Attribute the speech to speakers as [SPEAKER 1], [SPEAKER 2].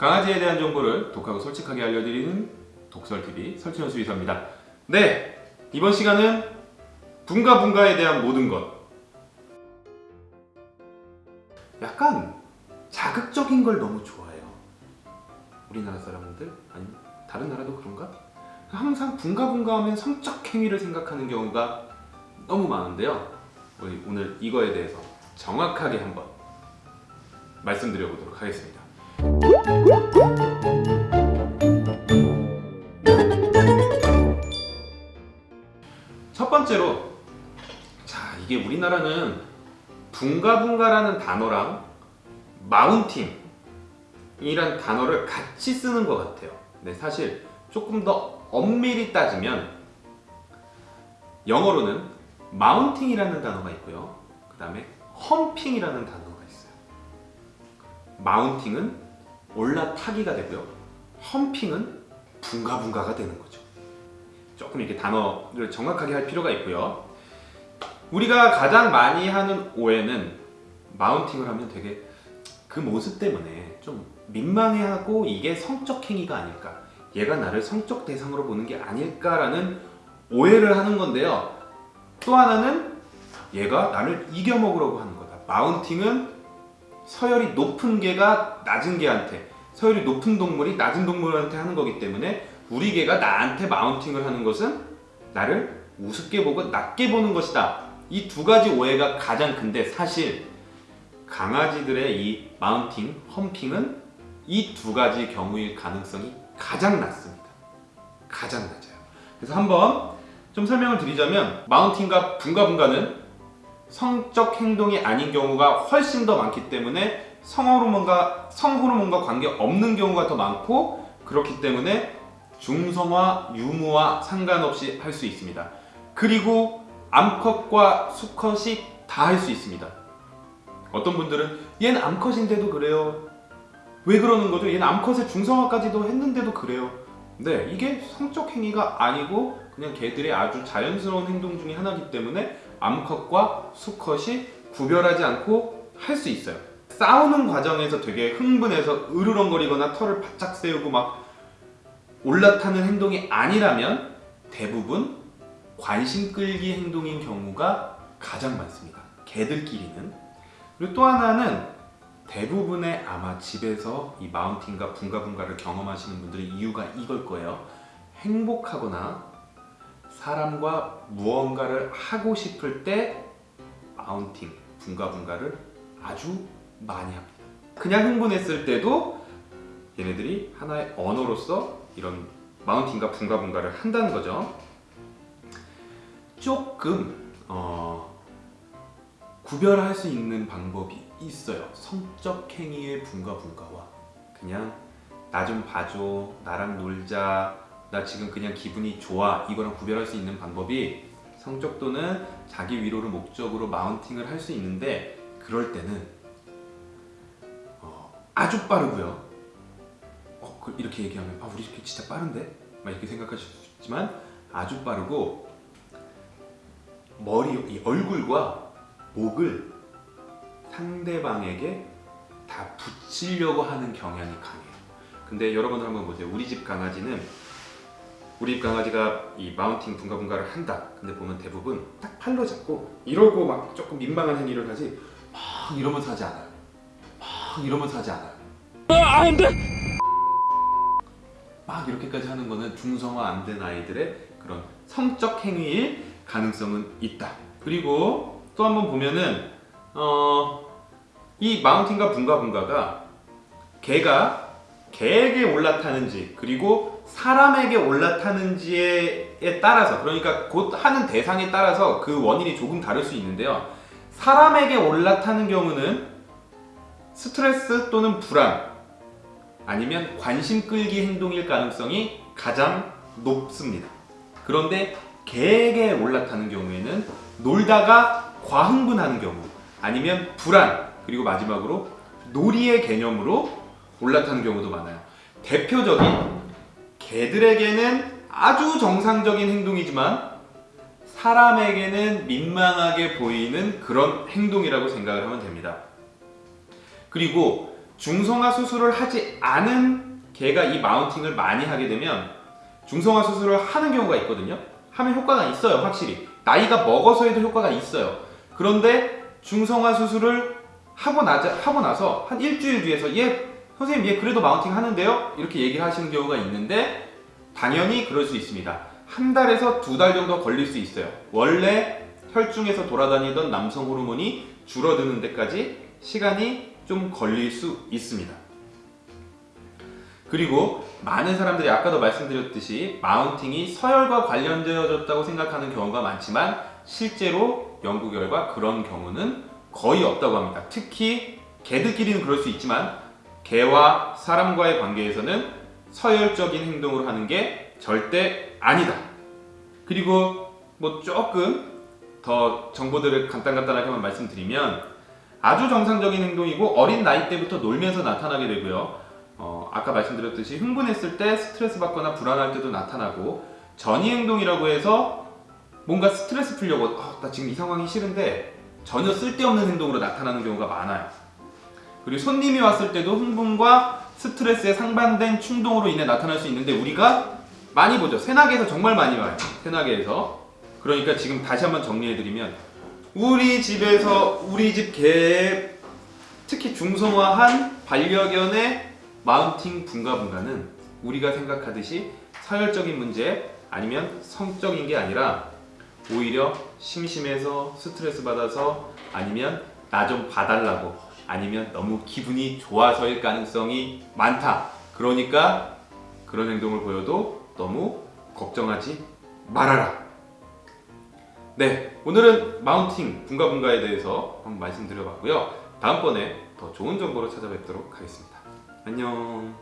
[SPEAKER 1] 강아지에 대한 정보를 독하고 솔직하게 알려드리는 독설TV 설치현 수의사입니다. 네! 이번 시간은 분가분가에 대한 모든 것 약간 자극적인 걸 너무 좋아해요. 우리나라 사람들? 아니면 다른 나라도 그런가? 항상 분가분가 하면 성적 행위를 생각하는 경우가 너무 많은데요. 오늘 이거에 대해서 정확하게 한번 말씀드려보도록 하겠습니다. 첫 번째로 자 이게 우리나라는 분가분가라는 단어랑 마운팅 이란 단어를 같이 쓰는 것 같아요. 근데 사실 조금 더 엄밀히 따지면 영어로는 마운팅이라는 단어가 있고요. 그 다음에 험핑이라는 단어가 있어요. 마운팅은 올라타기가 되고요. 험핑은 분가분가가 되는 거죠. 조금 이렇게 단어를 정확하게 할 필요가 있고요. 우리가 가장 많이 하는 오해는 마운팅을 하면 되게 그 모습 때문에 좀 민망해하고 이게 성적 행위가 아닐까 얘가 나를 성적 대상으로 보는 게 아닐까라는 오해를 하는 건데요 또 하나는 얘가 나를 이겨먹으려고 하는 거다 마운팅은 서열이 높은 개가 낮은 개한테 서열이 높은 동물이 낮은 동물한테 하는 거기 때문에 우리 개가 나한테 마운팅을 하는 것은 나를 우습게 보고 낮게 보는 것이다 이 두 가지 오해가 가장 큰데 사실 강아지들의 이 마운팅, 험핑은 이 두 가지 경우일 가능성이 가장 낮습니다. 가장 낮아요. 그래서 한번 좀 설명을 드리자면 마운팅과 분가분가는 성적 행동이 아닌 경우가 훨씬 더 많기 때문에 성호르몬과 성호르몬과 관계 없는 경우가 더 많고 그렇기 때문에 중성화, 유무와 상관없이 할 수 있습니다. 그리고 암컷과 수컷이 다 할 수 있습니다. 어떤 분들은 얘는 암컷인데도 그래요. 왜 그러는 거죠? 얘는 암컷의 중성화까지도 했는데도 그래요. 네, 이게 성적 행위가 아니고 그냥 개들의 아주 자연스러운 행동 중에 하나이기 때문에 암컷과 수컷이 구별하지 않고 할 수 있어요. 싸우는 과정에서 되게 흥분해서 으르렁거리거나 털을 바짝 세우고 막 올라타는 행동이 아니라면 대부분 관심 끌기 행동인 경우가 가장 많습니다. 개들끼리는. 그리고 또 하나는 대부분의 아마 집에서 이 마운팅과 분가분가를 경험하시는 분들의 이유가 이걸 거예요. 행복하거나 사람과 무언가를 하고 싶을 때 마운팅, 분가분가를 아주 많이 합니다. 그냥 흥분했을 때도 얘네들이 하나의 언어로서 이런 마운팅과 분가분가를 한다는 거죠. 조금 어, 구별할 수 있는 방법이 있어요. 성적 행위의 분가분가와 그냥 나 좀 봐줘, 나랑 놀자, 나 지금 그냥 기분이 좋아 이거랑 구별할 수 있는 방법이 성적 또는 자기 위로를 목적으로 마운팅을 할 수 있는데 그럴 때는 어, 아주 빠르고요. 어, 그- 이렇게 얘기하면 아 우리 개 진짜 빠른데? 막 이렇게 생각하실 수 있지만 아주 빠르고 머리, 이 얼굴과 목을 상대방에게 다 붙이려고 하는 경향이 강해요. 근데 여러분들 한번 보세요. 우리 집 강아지는 우리 집 강아지가 이 마운팅 분가분가를 한다. 근데 보면 대부분 딱 팔로 잡고 이러고 막 조금 민망한 행위를 하지 막 이러면서 하지 않아요. 막 이러면서 하지 않아요. 막 이렇게까지 하는 거는 중성화 안 된 아이들의 그런 성적 행위일 가능성은 있다. 그리고 또 한번 보면은 어, 이 마운팅과 분가분가가 개가 개에게 올라타는지 그리고 사람에게 올라타는지에 따라서 그러니까 곧 하는 대상에 따라서 그 원인이 조금 다를 수 있는데요. 사람에게 올라타는 경우는 스트레스 또는 불안 아니면 관심 끌기 행동일 가능성이 가장 높습니다. 그런데 개에게 올라타는 경우에는 놀다가 과흥분하는 경우 아니면 불안 그리고 마지막으로 놀이의 개념으로 올라타는 경우도 많아요. 대표적인 개들에게는 아주 정상적인 행동이지만 사람에게는 민망하게 보이는 그런 행동이라고 생각을 하면 됩니다. 그리고 중성화 수술을 하지 않은 개가 이 마운팅을 많이 하게 되면 중성화 수술을 하는 경우가 있거든요. 하면 효과가 있어요, 확실히. 나이가 먹어서 해도 효과가 있어요. 그런데 중성화 수술을 하고 나자 하고 나서 한 일주일 뒤에서 얘 선생님 얘 그래도 마운팅 하는데요? 이렇게 얘기를 하시는 경우가 있는데 당연히 그럴 수 있습니다. 한 달에서 두 달 정도 걸릴 수 있어요. 원래 혈중에서 돌아다니던 남성 호르몬이 줄어드는 데까지 시간이 좀 걸릴 수 있습니다. 그리고 많은 사람들이 아까도 말씀드렸듯이 마운팅이 서열과 관련되어졌다고 생각하는 경우가 많지만 실제로 연구 결과 그런 경우는 거의 없다고 합니다. 특히 개들끼리는 그럴 수 있지만 개와 사람과의 관계에서는 서열적인 행동을 하는 게 절대 아니다. 그리고 뭐 조금 더 정보들을 간단간단하게만 말씀드리면 아주 정상적인 행동이고 어린 나이 때부터 놀면서 나타나게 되고요. 어, 아까 말씀드렸듯이 흥분했을 때 스트레스 받거나 불안할 때도 나타나고 전이 행동이라고 해서 뭔가 스트레스 풀려고 아, 나 지금 이 상황이 싫은데 전혀 쓸데없는 행동으로 나타나는 경우가 많아요. 그리고 손님이 왔을 때도 흥분과 스트레스에 상반된 충동으로 인해 나타날 수 있는데 우리가 많이 보죠. 새나개에서 정말 많이 와요. 새나개에서. 그러니까 지금 다시 한번 정리해드리면 우리 집에서 우리 집 개의 특히 중성화한 반려견의 마운팅 분가분가는 우리가 생각하듯이 서열적인 문제 아니면 성적인 게 아니라 오히려 심심해서 스트레스 받아서 아니면 나 좀 봐달라고 아니면 너무 기분이 좋아서일 가능성이 많다. 그러니까 그런 행동을 보여도 너무 걱정하지 말아라. 네, 오늘은 마운팅 분가분가에 대해서 한번 말씀드려봤고요. 다음번에 더 좋은 정보로 찾아뵙도록 하겠습니다. 안녕.